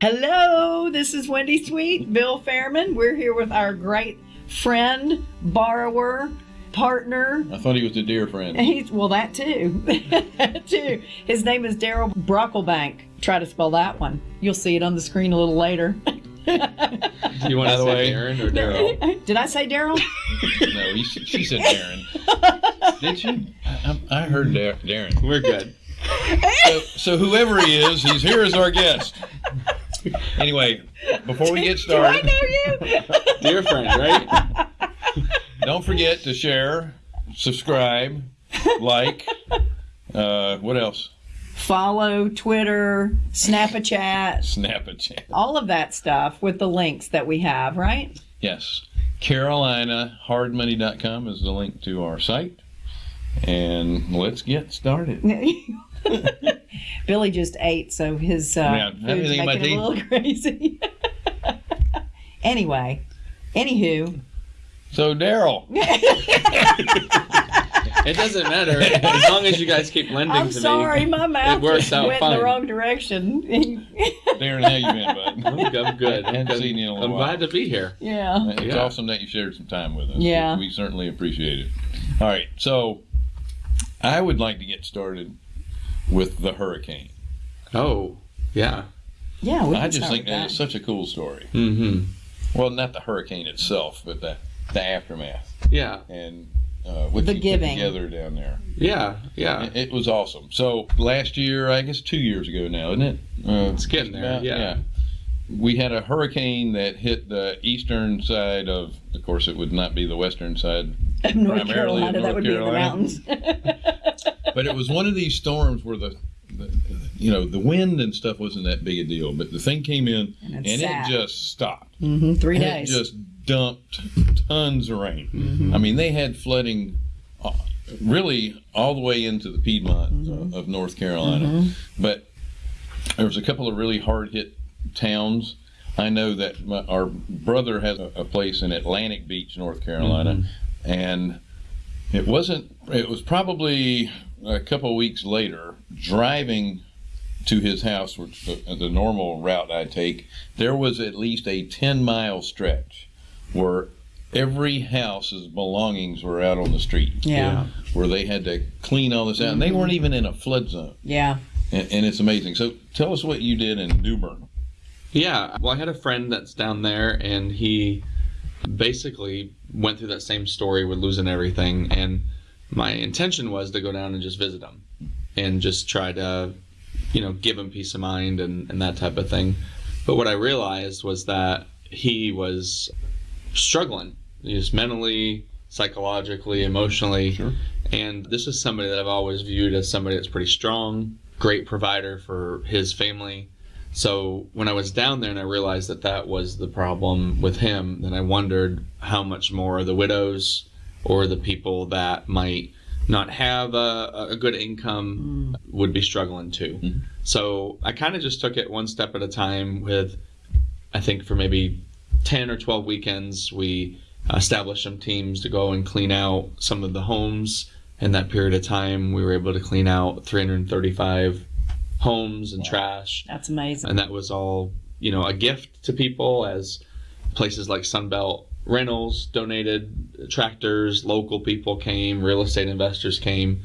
Hello, this is Wendy Sweet, Bill Fairman. We're here with our great friend, borrower, partner. I thought he was a dear friend. He's well, that too, that too. His name is Daryl Brocklebank. Try to spell that one. You'll see it on the screen a little later. Do you want By to the say way- Darren or Daryl? Did I say Daryl? no, he, she said Darren. Did she? I, I heard Dar- Darren. We're good. So, so whoever he is, he's here as our guest. Anyway, before we get started, know you? Dear friend, right? don't forget to share, subscribe, like. Uh, what else? Follow Twitter, Snapchat, Snap a chat. all of that stuff with the links that we have, right? Yes. CarolinaHardMoney.com is the link to our site. And let's get started. Billy just ate, so his uh, Yeah, food's everything my making him a little crazy. anyway, anywho, So, Daryl, It doesn't matter as long as you guys keep lending I'm to sorry, me. my mouth works out went in the wrong direction. Darren, how you been, bud? I'm, I'm good. I hadn't seen you in a I'm while. glad to be here. yeah. It's Yeah. awesome that you shared some time with us. Yeah. We certainly appreciate it. All right. So I would like to get started with the hurricane. Oh, yeah. Yeah, we I just start think with that it's such a cool story. Mm-hmm. Well, not the hurricane itself, but the, the aftermath Yeah. and uh, what The you giving. put together down there. Yeah. Yeah. It, it was awesome. So last year, I guess two years ago now, isn't it? Uh, It's getting there. about- yeah. We had a hurricane that hit the eastern side of, of course, it would not be the western side of North primarily in Carolina. that North would Carolina. be in the mountains. but it was one of these storms where the, the you know the wind and stuff wasn't that big a deal but the thing came in And and, it just stopped hmm Three And days. it just dumped tons of rain i mean they had flooding uh, really all the way into the piedmont uh, of north carolina but there was a couple of really hard hit towns. I know that my, our brother has a, a place in atlantic beach north carolina mm-hmm. and it wasn't it was probably a couple weeks later driving to his house which the, the normal route i take there was at least a 10 mile stretch where every house's belongings were out on the street. Yeah. where they had to clean all this out and they mm-hmm. weren't even in a flood zone. Yeah. and, and it's amazing. So tell us what you did in new bern Yeah. Well, I had a friend that's down there, and he basically went through that same story with losing everything. And my intention was to go down and just visit him and just try to, you know, give him peace of mind and, and that type of thing. But what I realized was that he was struggling, just mentally, psychologically, emotionally. Sure. And this is somebody that I've always viewed as somebody that's pretty strong, great provider for his family. So when I was down there and I realized that that was the problem with him, then I wondered how much more the widows or the people that might not have a, a good income would be struggling too. Mhm. So I kind of just took it one step at a time with, I think for maybe 10 or 12 weekends, we established some teams to go and clean out some of the homes. In that period of time, we were able to clean out 335 homes and trash. That's amazing. And that was all, you know, a gift to people as places like Sunbelt Rentals donated tractors, local people came, real estate investors came.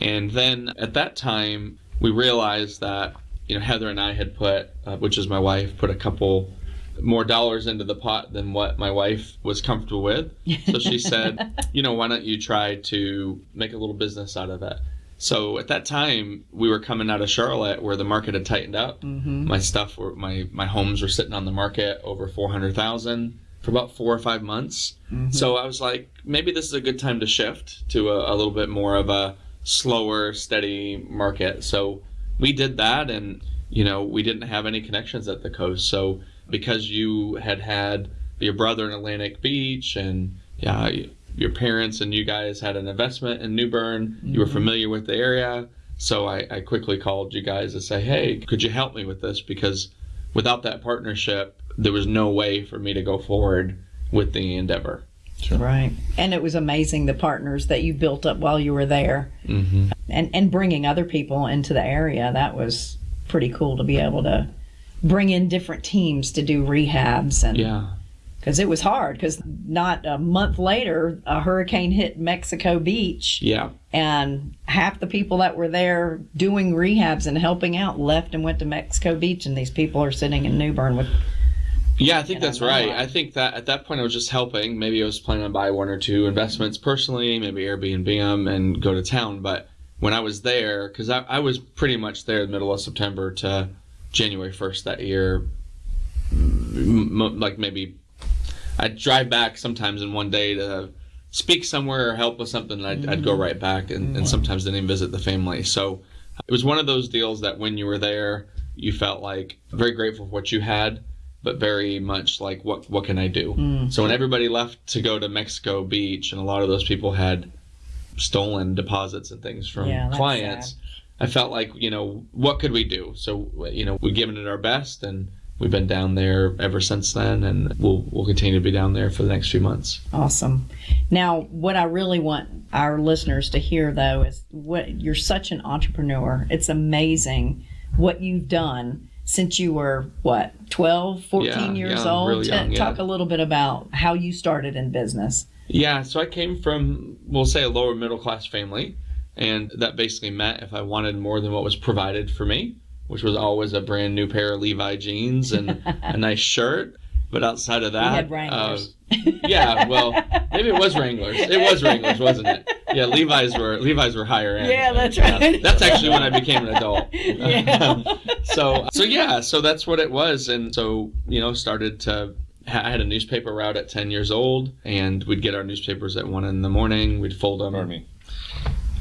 And then at that time, we realized that, you know, Heather and I had put, uh, which is my wife, put a couple more dollars into the pot than what my wife was comfortable with. So she said, you know, why don't you try to make a little business out of it? So at that time, we were coming out of Charlotte where the market had tightened up. hmm My stuff were my my homes were sitting on the market over four hundred thousand for about four or five months. So I was like, maybe this is a good time to shift to a, a little bit more of a slower, steady market. So we did that, and you know, we didn't have any connections at the coast. So because you had had your brother in Atlantic Beach, and yeah, your parents and you guys had an investment in New Bern, you were familiar with the area. So I, I quickly called you guys to say, hey, could you help me with this? Because without that partnership, there was no way for me to go forward with the endeavor. Right. And it was amazing the partners that you built up while you were there Mm-hmm. and, and bringing other people into the area. That was pretty cool to be able to bring in different teams to do rehabs and Yeah. Because it was hard because not a month later a hurricane hit mexico beach Yeah. and half the people that were there doing rehabs and helping out left and went to mexico beach and these people are sitting in new bern with Yeah, I think that's right. I think that at that point I was just helping. Maybe I was planning on buy one or two investments personally, maybe Airbnb them and go to town. But when I was there, because I, I was pretty much there the middle of September to January 1st that year, m- like maybe I'd drive back sometimes in one day to speak somewhere or help with something, and I'd, I'd go mm-hmm. right back and, and mm-hmm. sometimes didn't even visit the family. So it was one of those deals that when you were there, you felt like very grateful for what you had, but very much like what what can I do? Mm. So when everybody left to go to Mexico Beach, and a lot of those people had stolen deposits and things from Yeah, clients, I felt like you know what could we do? So you know we've given it our best, and we've been down there ever since then, and we'll we'll continue to be down there for the next few months. Awesome. Now, what I really want our listeners to hear, though, is what you're such an entrepreneur. It's amazing what you've done since you were, what, 12, 14 Yeah, years old? really young, yeah. Talk a little bit about how you started in business. Yeah, so I came from, we'll say, a lower middle class family, and that basically meant if I wanted more than what was provided for me, which was always a brand new pair of Levi jeans and a nice shirt. But outside of that, had uh, yeah, well, maybe it was Wranglers. It was Wranglers, wasn't it? Yeah, Levi's were Levi's were higher end. Yeah, that's right. That's actually when I became an adult. Yeah. so so yeah, so that's what it was, and so you know started to. I had a newspaper route at ten years old, and we'd get our newspapers at one in the morning. We'd fold them. Pardon me.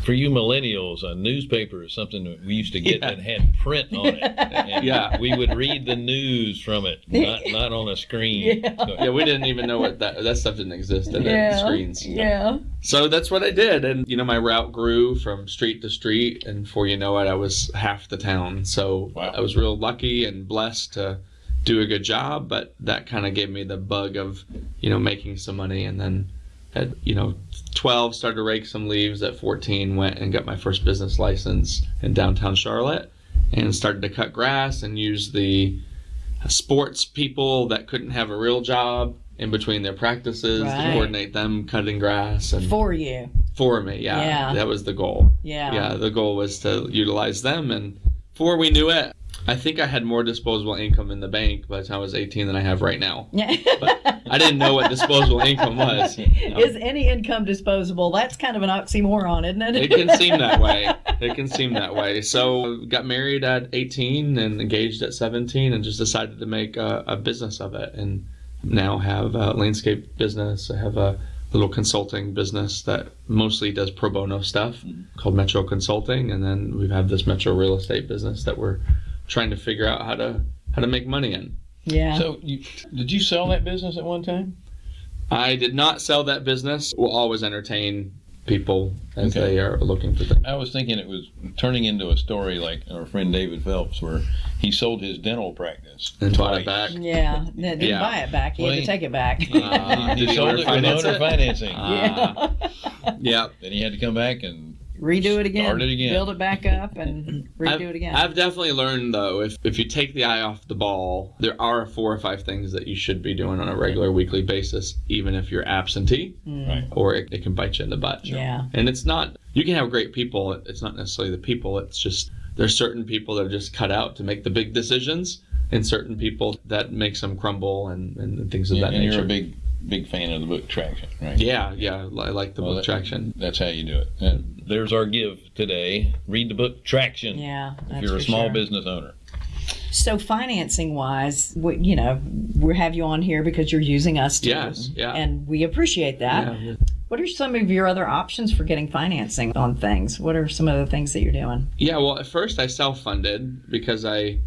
For you millennials, a newspaper is something that we used to get Yeah. that had print on it. And Yeah. We would read the news from it, not not on a screen. Yeah. So- Yeah, we didn't even know what that that stuff didn't exist in the screens. Yeah. So that's what I did, and you know my route grew from street to street, and before you know it, I was half the town. So Wow. I was real lucky and blessed to do a good job, but that kind of gave me the bug of you know making some money, and then at you know 12 started to rake some leaves. At 14, went and got my first business license in downtown Charlotte, and started to cut grass and use the sports people that couldn't have a real job in between their practices Right. to coordinate them cutting grass and For you. for me yeah, Yeah. that was the goal Yeah. yeah the goal was to utilize them and before we knew it i think i had more disposable income in the bank by the time i was 18 than i have right now Yeah. But i didn't know what disposable income was Is any income disposable? That's kind of an oxymoron, isn't it? it can seem that way it can seem that way so got married at 18 and engaged at 17 and just decided to make a, a business of it and now have a landscape business i have a little consulting business that mostly does pro bono stuff mm-hmm. called metro consulting and then we have this metro real estate business that we're trying to figure out how to how to make money in Yeah. So, you, did you sell that business at one time? i did not sell that business we'll always entertain people as Okay. they are looking for things I was thinking it was turning into a story like our friend David Phelps, where he sold his dental practice and bought it back yeah. No, didn't Yeah. buy it back. He Well, had he- to take it back. Uh, He he sold it with finance owner it? financing. Ah. yeah then he had to come back and redo it again, Start it again. build it back up, and redo I've, it again. I've definitely learned though, if if you take the eye off the ball, there are four or five things that you should be doing on a regular weekly basis, even if you're absentee, hmm. right. or it, it can bite you in the butt. Yeah. And it's not you can have great people. It's not necessarily the people. It's just there's certain people that are just cut out to make the big decisions, and certain people that makes them crumble and, and things of Yeah, that and nature. you're a big big fan of the book Traction, right? yeah, yeah. I like the Well, book that- traction. That's how you do it. And There's our give today. Read the book Traction. yeah. if you're a for small sure. business owner, So financing wise, we, you know, we have you on here because you're using us too. Yes, yeah. And we appreciate that. Yeah. What are some of your other options for getting financing on things? What are some of the things that you're doing? Yeah, well, at first I self-funded because I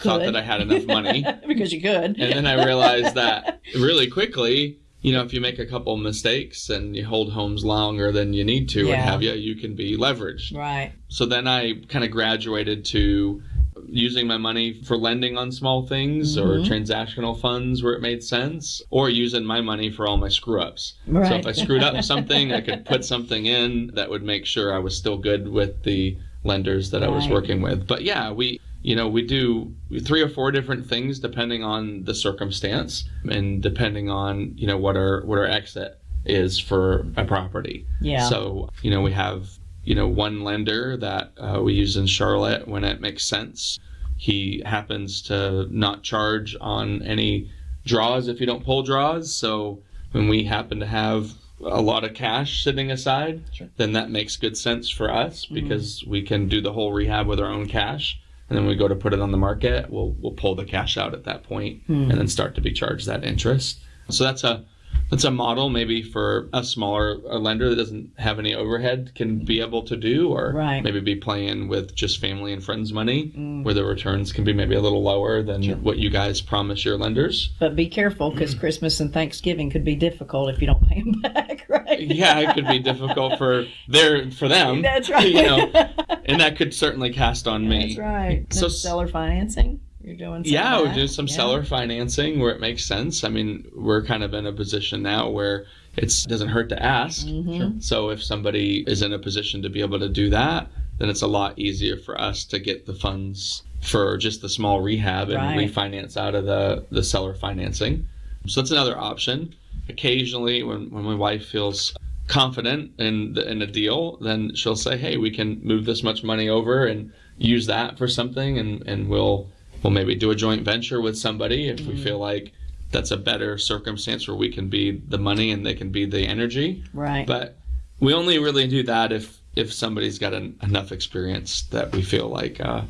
thought that I had enough money. because you could. and then I realized that really quickly, you know, if you make a couple mistakes and you hold homes longer than you need to, Yeah. and have you, you can be leveraged. right. So then I kind of graduated to using my money for lending on small things or Mhm. transactional funds where it made sense, or using my money for all my screw ups. So if I screwed up something, I could put something in that would make sure I was still good with the lenders that I was working with. But yeah, we you know, we do three or four different things depending on the circumstance and depending on, you know, what our what our exit is for a property. Yeah. So, you know, we have, you know, one lender that uh, we use in Charlotte when it makes sense. He happens to not charge on any draws if you don't pull draws. So when we happen to have a lot of cash sitting aside, Sure. then that makes good sense for us because we can do the whole rehab with our own cash. And then we go to put it on the market, we'll we'll pull the cash out at that point hmm. and then start to be charged that interest. So that's a that's a model maybe for a smaller a lender that doesn't have any overhead can be able to do or Right. maybe be playing with just family and friends money mm. where the returns can be maybe a little lower than what you guys promise your lenders. But be careful because Christmas and Thanksgiving could be difficult if you don't pay them back, right? Yeah, it could be difficult for their for them. That's right. You know, and that could certainly cast on me. That's right. So seller financing, you're doing. Some Yeah, of we that? do some Yeah. seller financing where it makes sense. I mean, we're kind of in a position now where it doesn't hurt to ask. Mhm. So if somebody is in a position to be able to do that, then it's a lot easier for us to get the funds for just the small rehab and Right. refinance out of the, the seller financing. So that's another option. Occasionally, when, when my wife feels confident in the, in a deal, then she'll say, "Hey, we can move this much money over and use that for something, and, and we'll we'll maybe do a joint venture with somebody if we feel like that's a better circumstance where we can be the money and they can be the energy." Right. But we only really do that if if somebody's got an, enough experience that we feel like uh,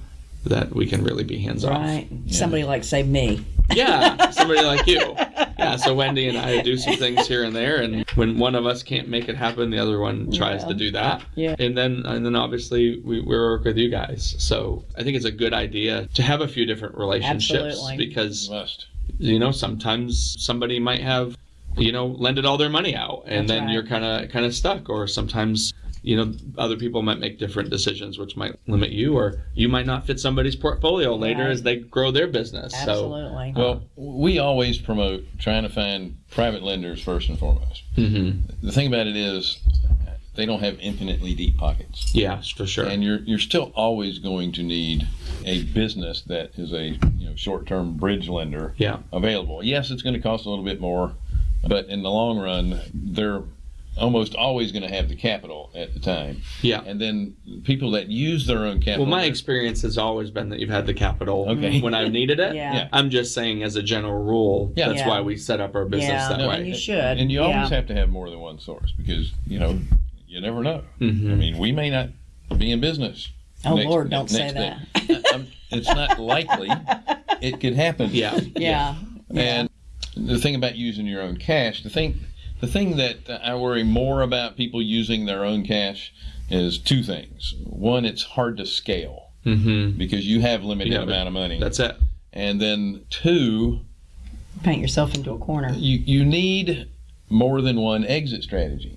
that we can really be hands off. right. Somebody like say me. Yeah, somebody like you. Yeah, so Wendy and I do some things here and there, and when one of us can't make it happen, the other one tries Yeah. to do that. Yeah. And then and then obviously we, we work with you guys. So I think it's a good idea to have a few different relationships Absolutely. because Must. you know sometimes somebody might have you know lended all their money out and That's then right. you're kind of kind of stuck or sometimes you know other people might make different decisions which might limit you or you might not fit somebody's portfolio later Right. as they grow their business so Absolutely. Well, we always promote trying to find private lenders first and foremost. hmm The thing about it is, they don't have infinitely deep pockets. yeah for sure and you're you're still always going to need a business that is a you know short-term bridge lender yeah available. Yes, it's going to cost a little bit more, but in the long run, they're almost always going to have the capital at the time. yeah And then people that use their own capital. well my experience has always been that you've had the capital Okay. when i've needed it Yeah. Yeah. i'm just saying as a general rule Yeah. that's Yeah. why we set up our business Yeah. that No, way and you should. and you yeah. always have to have more than one source because you know you never know. Mhm. I mean, we may not be in business. Oh, next- Lord, don't say next day. Um, it's not likely. It could happen. yeah Yeah. And the thing about using your own cash, the thing, the thing that I worry more about people using their own cash is two things. One, it's hard to scale hmm because you have limited Yeah, amount of money. that's it and then two, Paint yourself into a corner. you you need more than one exit strategy.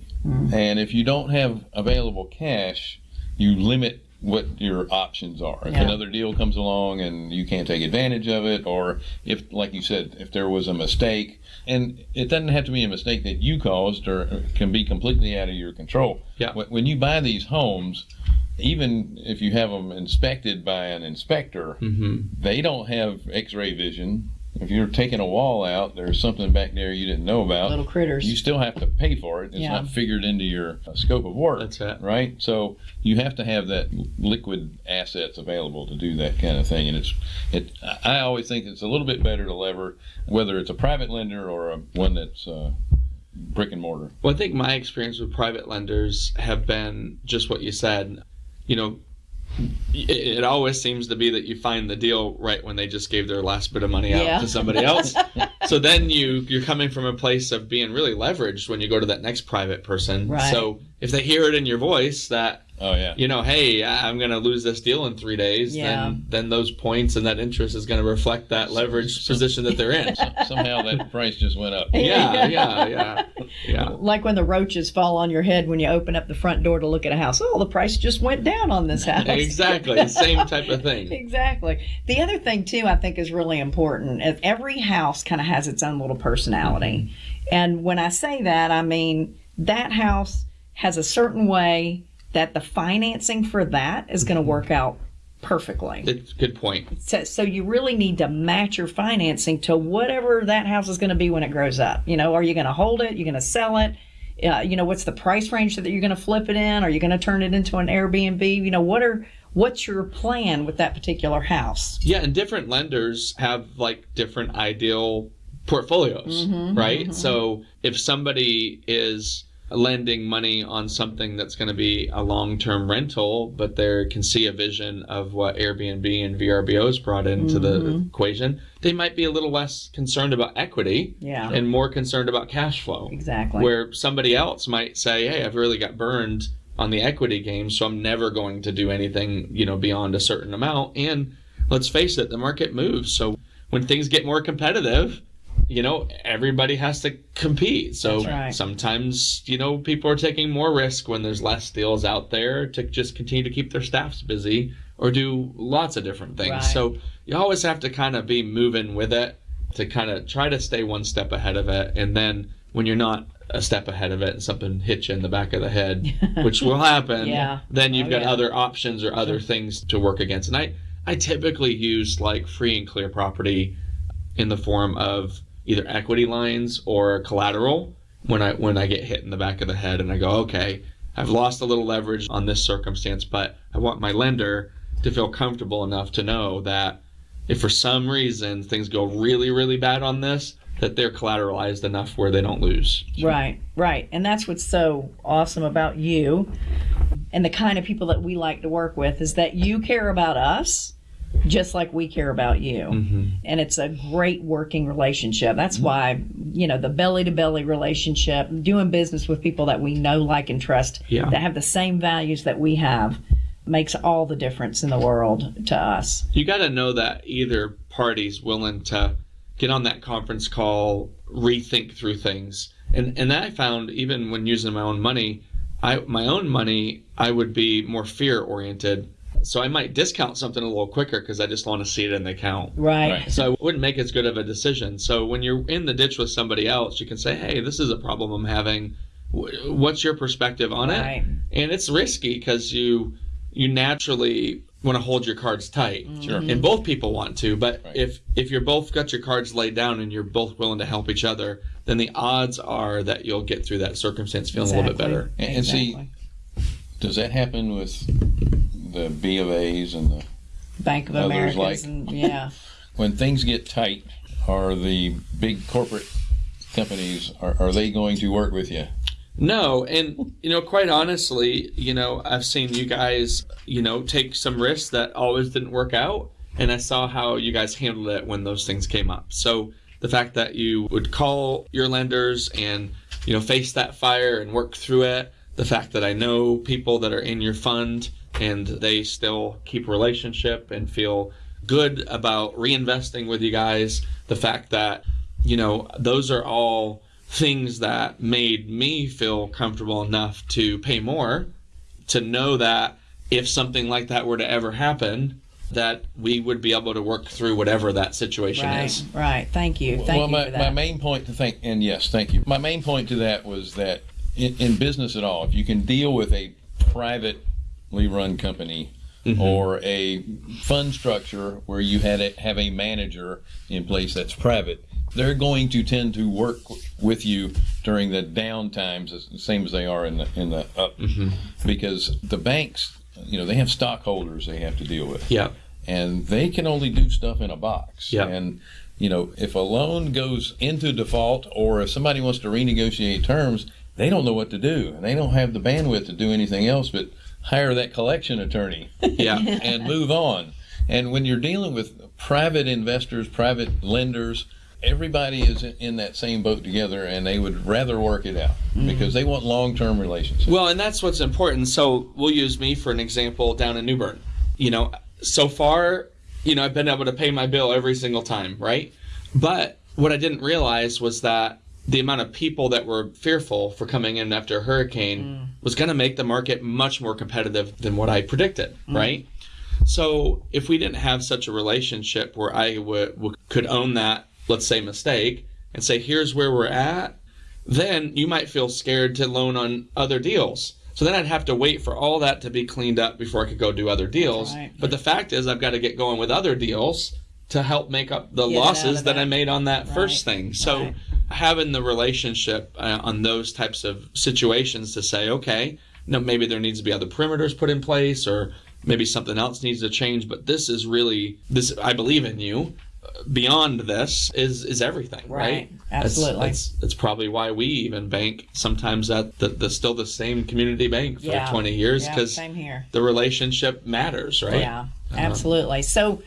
And if you don't have available cash, you limit what your options are. If Yeah. another deal comes along and you can't take advantage of it, or if, like you said, if there was a mistake, and it doesn't have to be a mistake that you caused or can be completely out of your control. Yeah. When- When you buy these homes, even if you have them inspected by an inspector, hmm they don't have x-ray vision. If you're taking a wall out, there's something back there you didn't know about. Little critters. You still have to pay for it. It's Yeah. not figured into your uh, scope of work. That's it. Right? So you have to have that liquid assets available to do that kind of thing. And it's, it. I always think it's a little bit better to lever, whether it's a private lender or a one that's uh, brick and mortar. Well, I think my experience with private lenders have been just what you said. You know, it, it always seems to be that you find the deal right when they just gave their last bit of money out Yeah. to somebody else. so then you you're coming from a place of being really leveraged when you go to that next private person. Right. So if they hear it in your voice that Oh yeah. you know, hey, I- I'm going to lose this deal in three days, Yeah. then then those points and that interest is going to reflect that leveraged position that they're in. Somehow that price just went up. Yeah, yeah, yeah, yeah. Like when the roaches fall on your head when you open up the front door to look at a house. Oh, the price just went down on this house. Exactly, same type of thing. Exactly. The other thing too, I think, is really important. is Every house kind of has its own little personality, mm-hmm. and when I say that, I mean that house has a certain way that the financing for that is going to mm-hmm. work out perfectly. It's a good point. So, so you really need to match your financing to whatever that house is going to be when it grows up. You know, are you going to hold it? You're going to sell it? Uh, you know, what's the price range that you're going to flip it in? Are you going to turn it into an Airbnb? You know, what are what's your plan with that particular house? Yeah, and different lenders have like different ideal portfolios, mm-hmm, right? Mm-hmm. So if somebody is lending money on something that's going to be a long-term rental, but they can see a vision of what Airbnb and VRBOs brought into the mm-hmm. equation, they might be a little less concerned about equity Yeah. and more concerned about cash flow. Exactly. Where somebody else might say, "Hey, I've really got burned on the equity game, so I'm never going to do anything, you know, beyond a certain amount." And let's face it, the market moves. So when things get more competitive, you know, everybody has to compete. So right. sometimes, you know, people are taking more risk when there's less deals out there to just continue to keep their staffs busy or do lots of different things. Right. So you always have to kind of be moving with it to kind of try to stay one step ahead of it. And then when you're not a step ahead of it and something hits you in the back of the head, which will happen, Yeah. then you've Oh, got yeah. other options or other things to work against. And I, I typically use like free and clear property in the form of either equity lines or collateral when I when I get hit in the back of the head and I go, okay, I've lost a little leverage on this circumstance, but I want my lender to feel comfortable enough to know that if for some reason things go really, really bad on this, that they're collateralized enough where they don't lose. Right, right. And that's what's so awesome about you and the kind of people that we like to work with is that you care about us just like we care about you. Mm-hmm. And it's a great working relationship. That's mm-hmm. why, you know, the belly to belly relationship, doing business with people that we know, like, and trust Yeah. that have the same values that we have makes all the difference in the world to us. you got to know that either party's willing to get on that conference call, rethink through things. And and that I found even when using my own money, I my own money, I would be more fear oriented. So I might discount something a little quicker because I just want to see it in the account. Right. Right. So I wouldn't make as good of a decision. So when you're in the ditch with somebody else, you can say, "Hey, this is a problem I'm having. What's your perspective on Right. it?" And it's risky because you you naturally want to hold your cards tight. Sure. And both people want to, but Right. if if you're both got your cards laid down and you're both willing to help each other, then the odds are that you'll get through that circumstance feeling a little bit better. And, and see, does that happen with the B of A's and the Bank of Others Americans like- and yeah. when things get tight? Are the big corporate companies are, are they going to work with you? No, and you know, quite honestly, you know, I've seen you guys, you know, take some risks that always didn't work out, and I saw how you guys handled it when those things came up. So the fact that you would call your lenders and you know face that fire and work through it, the fact that I know people that are in your fund and they still keep relationship and feel good about reinvesting with you guys, the fact that you know those are all things that made me feel comfortable enough to pay more to know that if something like that were to ever happen that we would be able to work through whatever that situation Right, is right. Thank you. Thank well, you my, for my main point to think, and yes, thank you. My main point to that was that in, in business at all, if you can deal with a privately run company mm-hmm. or a fund structure where you had a, have a manager in place that's private, they're going to tend to work with you during the down times, as the same as they are in the in the up, mm-hmm. because the banks, you know, they have stockholders they have to deal with. Yeah. And they can only do stuff in a box. Yeah. And you know, if a loan goes into default or if somebody wants to renegotiate terms, they don't know what to do. And they don't have the bandwidth to do anything else but hire that collection attorney yeah and move on. And when you're dealing with private investors, private lenders, everybody is in- in that same boat together and they would rather work it out mm-hmm. because they want long-term relationships. Well, and that's what's important. So we'll use me for an example down in New Bern. You know, so far, you know, I've been able to pay my bill every single time, right? But what I didn't realize was that the amount of people that were fearful for coming in after a hurricane mm. was going to make the market much more competitive than what I predicted, mm. right? So if we didn't have such a relationship where I could own that, let's say, mistake and say, here's where we're at, then you might feel scared to loan on other deals. So then I'd have to wait for all that to be cleaned up before I could go do other deals. right. But the fact is, I've got to get going with other deals to help make up the Get losses that that. I made on that Right, first thing. So right. Having the relationship uh, on those types of situations to say, okay, no, maybe there needs to be other perimeters put in place, or maybe something else needs to change. But this is really this. I believe in you. Beyond this is is everything, right? Right. Absolutely. That's, that's, that's probably why we even bank sometimes at the, the still the same community bank for Yeah. 20 years because here. the relationship matters, right? Yeah, absolutely. So,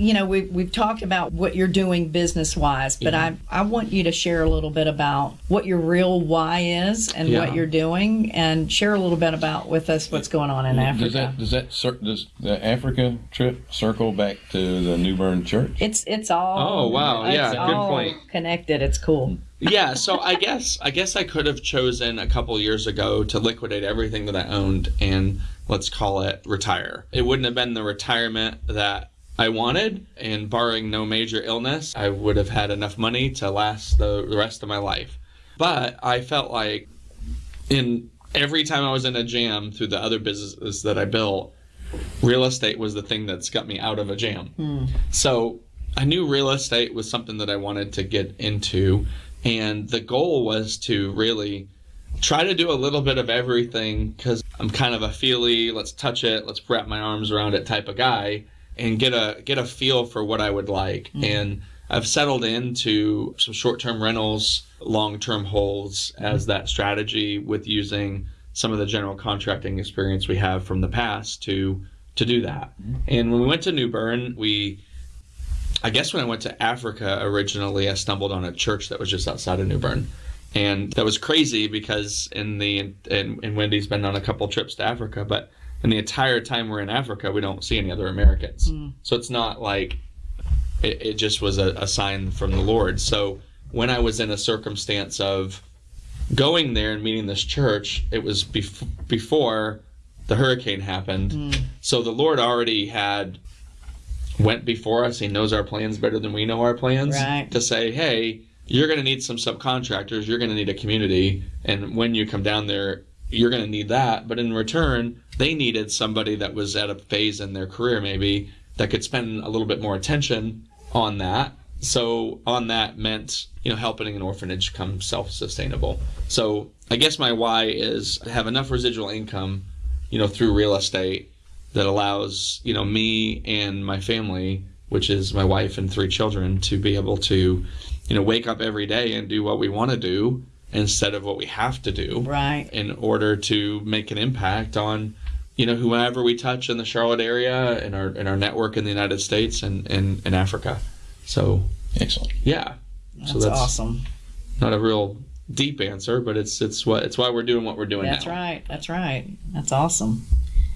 you know, we've, we've talked about what you're doing business wise, but I, I want you to share a little bit about what your real why is and Yeah. what you're doing and share a little bit about with us what's going on in Africa. Does that does that cir- does the Africa trip circle back to the New Bern Church? it's it's all Oh, wow. it's Yeah, good all point. connected it's cool yeah, so I guess I guess I could have chosen a couple years ago to liquidate everything that I owned and let's call it retire. It wouldn't have been the retirement that I wanted, and barring no major illness, I would have had enough money to last the, the rest of my life. But I felt like in every time I was in a jam through the other businesses that I built, real estate was the thing that's got me out of a jam. Hmm. So I knew real estate was something that I wanted to get into, and the goal was to really try to do a little bit of everything because I'm kind of a feely, let's touch it, let's wrap my arms around it type of guy, and get a get a feel for what I would like. Mm-hmm. And I've settled into some short-term rentals, long-term holds as that strategy with using some of the general contracting experience we have from the past to to do that. Mm-hmm. And when we went to New Bern, we I guess when I went to Africa originally, I stumbled on a church that was just outside of New Bern. And that was crazy because in the and, and Wendy's been on a couple trips to Africa, but in the entire time we're in Africa, we don't see any other Americans. Hmm. So it's not like it, it just was a, a sign from the Lord. So when I was in a circumstance of going there and meeting this church, it was bef- before the hurricane happened. Hmm. So the Lord already had went before us. He knows our plans better than we know our plans. Right. To say, hey, you're going to need some subcontractors. You're going to need a community, and when you come down there, you're going to need that. But in return, they needed somebody that was at a phase in their career maybe that could spend a little bit more attention on that. So on that meant you know helping an orphanage come self-sustainable. So I guess my why is have enough residual income, you know, through real estate that allows you know me and my family, which is my wife and three children, to be able to you know wake up every day and do what we want to do instead of what we have to do right in order to make an impact on you know whoever we touch in the Charlotte area in our in our network in the United States and and in Africa. So Excellent. yeah, that's, so that's awesome not a real deep answer, but it's it's what it's why we're doing what we're doing that's now. right that's right that's awesome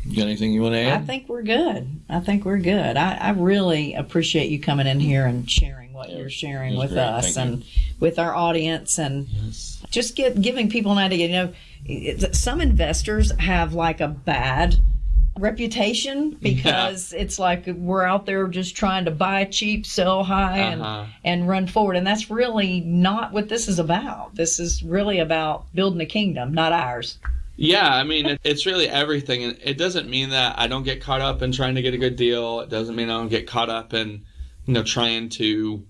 You got anything you want to add? I think we're good. I think we're good. I, I really appreciate you coming in here and sharing what Yeah, you're sharing with great. us Thank you. With our audience and Yes. just get giving people an idea. You know, some investors have like a bad reputation because it's like we're out there just trying to buy cheap, sell high, Uh-huh. and and run forward. And that's really not what this is about. This is really about building a kingdom, not ours. Yeah, I mean, it's really everything. And it doesn't mean that I don't get caught up in trying to get a good deal. It doesn't mean I don't get caught up in, you know, trying to,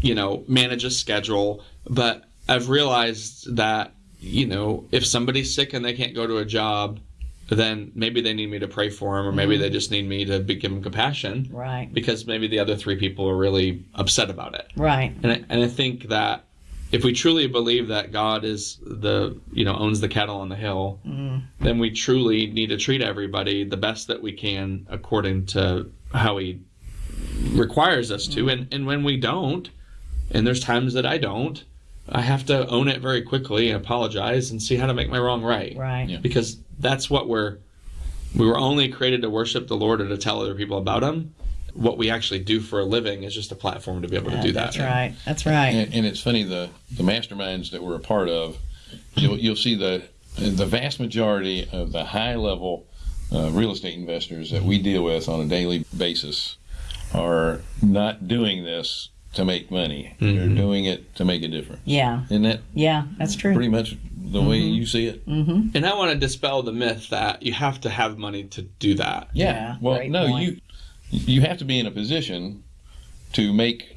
you know, manage a schedule. But I've realized that, you know, if somebody's sick and they can't go to a job, then maybe they need me to pray for them, or maybe mm-hmm. they just need me to be, give them compassion Right. because maybe the other three people are really upset about it. Right. And I, and I think that if we truly believe that God is the you know owns the cattle on the hill, mm-hmm. then we truly need to treat everybody the best that we can according to how He requires us to. Mm-hmm. And and when we don't, and there's times that I don't, I have to own it very quickly and apologize and see how to make my wrong right. Right. Yeah. Because that's what we're we were only created to worship the Lord and to tell other people about Him. What we actually do for a living is just a platform to be able to Yeah, do that. That's right. That's right. And, and it's funny the the masterminds that we're a part of, you'll you'll see the the vast majority of the high level uh, real estate investors that we deal with on a daily basis are not doing this to make money. They're doing it to make a difference. Yeah. Isn't that Yeah. That's true. pretty much the way you see it? Mm-hmm. And I want to dispel the myth that you have to have money to do that. Yeah, Well, great no, point. you you have to be in a position to make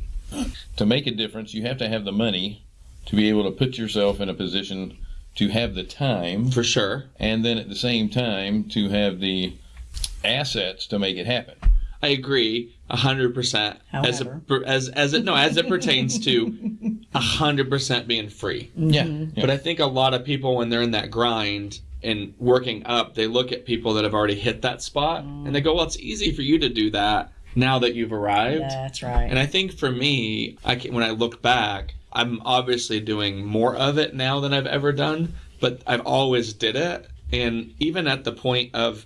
to make a difference. You have to have the money to be able to put yourself in a position to have the time For sure. and then at the same time to have the assets to make it happen. I agree a hundred percent. As a, However. as as it no as it pertains to a hundred percent being free. Mm-hmm. Yeah. But I think a lot of people when they're in that grind and working up, they look at people that have already hit that spot and they go, "Well, it's easy for you to do that now that you've arrived." Yeah, That's right. And I think for me, I can, when I look back, I'm obviously doing more of it now than I've ever done, but I've always did it. And even at the point of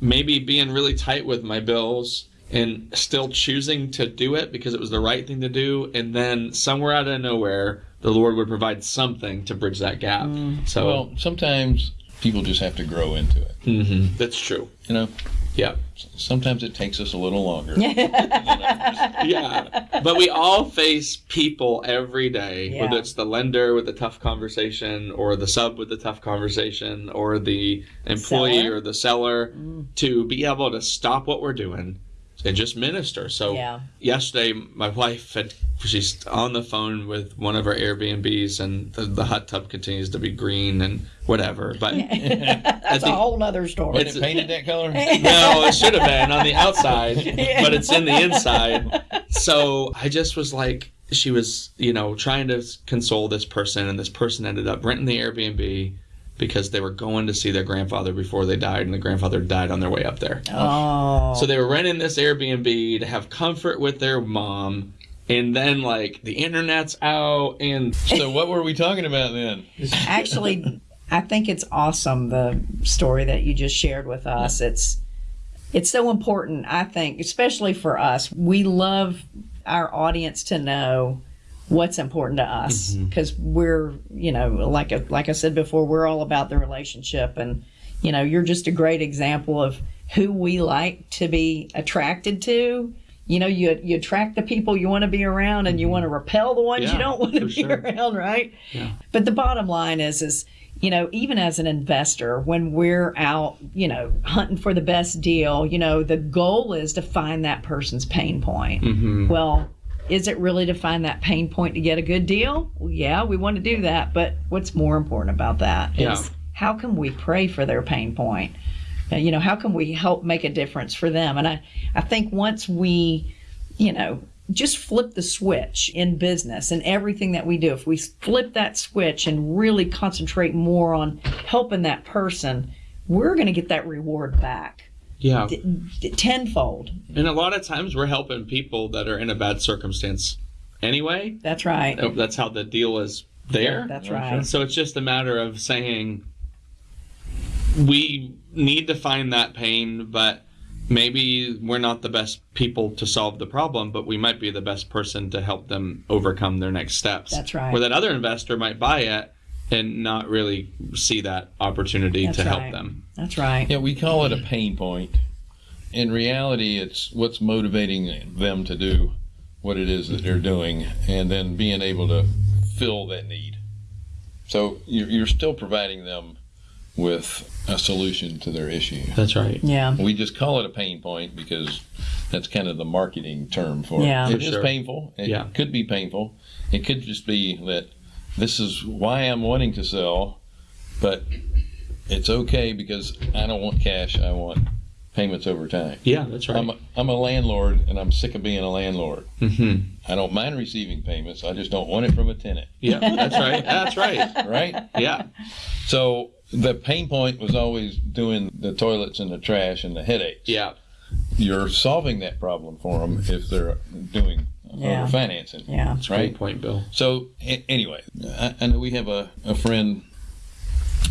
maybe being really tight with my bills and still choosing to do it because it was the right thing to do, and then somewhere out of nowhere, the Lord would provide something to bridge that gap. So Well, sometimes people just have to grow into it. Mhm. that's true. You know, Yeah. sometimes it takes us a little longer. yeah. But we all face people every day, Yeah. whether it's the lender with the tough conversation, or the sub with the tough conversation, or the employee Seller. or the seller, Mm. to be able to stop what we're doing and just minister. So Yeah. yesterday, my wife had she's on the phone with one of our Airbnbs, and the, the hot tub continues to be green and whatever. But That's a whole nother story. It's- it painted that color? no, it should have been on the outside, Yeah. but it's in the inside. So I just was like, she was, you know, trying to console this person, and this person ended up renting the Airbnb because they were going to see their grandfather before they died, and the grandfather died on their way up there. Oh. So they were renting this Airbnb to have comfort with their mom. And then, like, the internet's out, and So what were we talking about then? actually i think it's awesome the story that you just shared with us it's it's so important i think especially for us we love our audience to know what's important to us because we're you know like I- like i said before we're all about the relationship and you know you're just a great example of who we like to be attracted to you know you you attract the people you want to be around and you want to repel the ones Yeah, you don't want to be sure. around right Yeah. but the bottom line is is you know even as an investor when we're out you know hunting for the best deal you know the goal is to find that person's pain point Mhm. well is it really to find that pain point to get a good deal? Well, yeah we want to do that but what's more important about that is Yeah. how can we pray for their pain point? You know how can we help make a difference for them? And i i think once we you know just flip the switch in business and everything that we do if we flip that switch and really concentrate more on helping that person we're going to get that reward back yeah. tenfold And a lot of times we're helping people that are in a bad circumstance anyway. that's right That's how the deal is there. that's right So it's just a matter of saying we need to find that pain, but maybe we're not the best people to solve the problem, but we might be the best person to help them overcome their next steps. That's right. Where that other investor might buy it and not really see that opportunity That's to help them. that's right Yeah, we call it a pain point. In reality, it's what's motivating them to do what it is that they're doing and then being able to fill that need. So you're, you're still providing them with a solution to their issue. That's right. yeah We just call it a pain point because that's kind of the marketing term for Yeah. it. For It is sure. painful. It Yeah. could be painful. It could just be that this is why I'm wanting to sell, but it's okay because I don't want cash. I want payments over time. Yeah, that's right. I'm a, I'm a landlord and I'm sick of being a landlord. hmm I don't mind receiving payments. I just don't want it from a tenant, Yeah, that's right. That's right. right? Yeah. So the pain point was always doing the toilets and the trash and the headaches. Yeah. you're solving that problem for them if they're doing Yeah. over financing. yeah That's Right. great point, Bill. So a- anyway, I, I know we have a, a friend,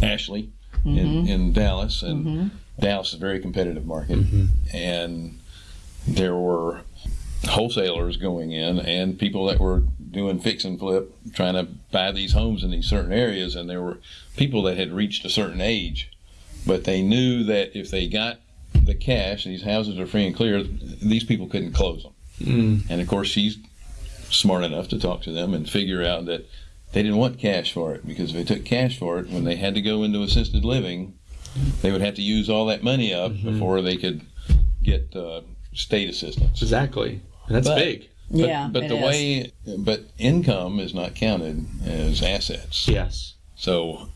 Ashley, in, mm-hmm. in Dallas, and mm-hmm. Dallas is a very competitive market, mm-hmm. and there were wholesalers going in and people that were doing fix and flip, trying to buy these homes in these certain areas, and there were people that had reached a certain age, but they knew that if they got the cash, these houses are free and clear, these people couldn't close them. Mm. And of course, she's smart enough to talk to them and figure out that they didn't want cash for it because if they took cash for it, when they had to go into assisted living, they would have to use all that money up before they could get uh, state assistance. Exactly. That's But- big. But, yeah, but it the is. way, but income is not counted as assets. Yes. So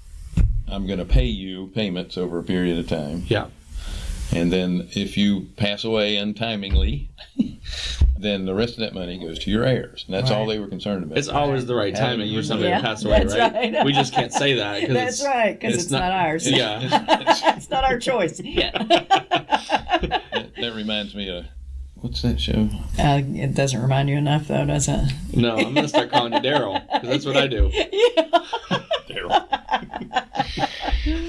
I'm going to pay you payments over a period of time. Yeah. And then if you pass away untimely, then the rest of that money goes to your heirs. And that's all they were concerned about. It's always the right timing for you- somebody Yeah, to pass away, that's right? right. We just can't say that because That's it's, right, because it's, it's not, not- ours. Yeah. it's not our choice. that, that reminds me of what's that show? Uh, it doesn't remind you enough, though, does it? No, I'm gonna start calling you Daryl because that's what I do. Yeah. Daryl.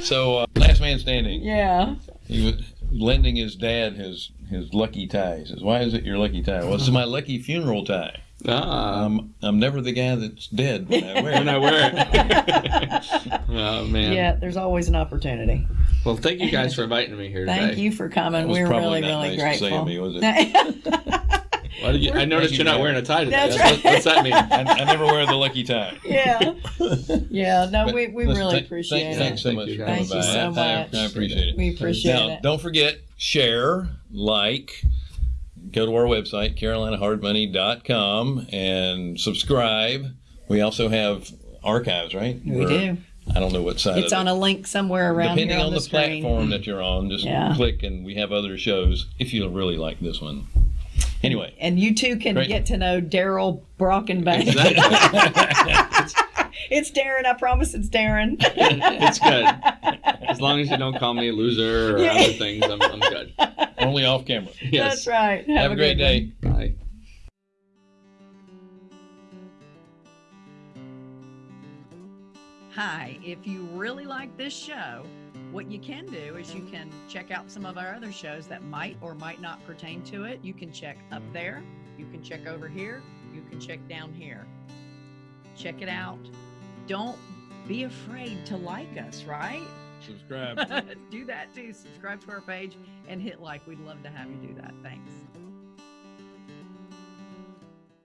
So uh, last man standing. Yeah. He was lending his dad his his lucky tie. He says, "Why is it your lucky tie?" Well, this is my lucky funeral tie. Ah, I'm I'm never the guy that's dead when I wear when it. I wear it. oh man. Yeah, there's always an opportunity. Well, thank you guys for inviting me here Thank today. you for coming. We're probably really, not really nice to say grateful. of me, was it? Why did you, I noticed you're not wearing a tie today. That's That's right. what, what's that mean? I, I never wear the lucky tie. yeah. Yeah. No, But we, we listen, really thank- appreciate thank- it. Thanks so Thank much you, for guys. coming Thank you by. so I- much. I, appreciate it. We appreciate Now, it. don't forget, share, like, go to our website, carolinahardmoney.com, and subscribe. We also have archives, right? We We're- do. I don't know what side It's of on it. a link somewhere around Depending here on, on the, screen. platform that you're on, just Yeah. click, and we have other shows if you really like this one. Anyway, And you too can Great. get to know Daryl Brockenbank. Exactly. it's Darren. I promise it's Darren. it's good. As long as you don't call me a loser or Yeah. other things, I'm, I'm good. only off camera. Yes. That's right. Have, Have, a great day. one. Bye. Hi, if you really like this show, what you can do is you can check out some of our other shows that might or might not pertain to it. You can check up there, you can check over here, you can check down here. Check it out. Don't be afraid to like us, right? Subscribe. do that too. Subscribe to our page and hit like. We'd love to have you do that. Thanks.